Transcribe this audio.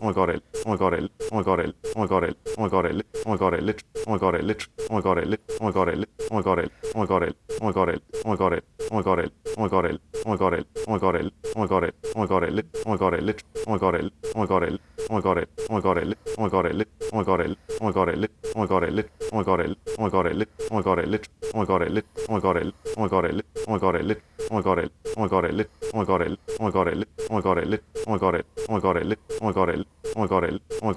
oh my god, it. oh my god, it. oh my god, it. oh my god, it. oh my god, it. oh my god, it oh my god, lit, oh my god, it oh my god, lit, oh my god, it. oh my god, it. oh my god, it. oh my god, it. oh my god, it. oh my god, it. oh my god, it. oh my god, it. oh my god, it. oh my god, lit, oh my god, lit, oh my god, it. oh my god, it. oh my god, it. oh my god, it lit, oh my god, lit, oh my god, it. oh my god, lit, oh my god, lit, oh my god, it. oh my god, it lit, oh my god, lit, oh my god, it lit, oh my god, oh lit, oh my god, lit, oh my god, oh lit, oh my god, oh lit, oh my god, lit, oh my god, lit, oh my god, lit, oh my god, lit, oh my god, lit, oh my god, lit, oh my god,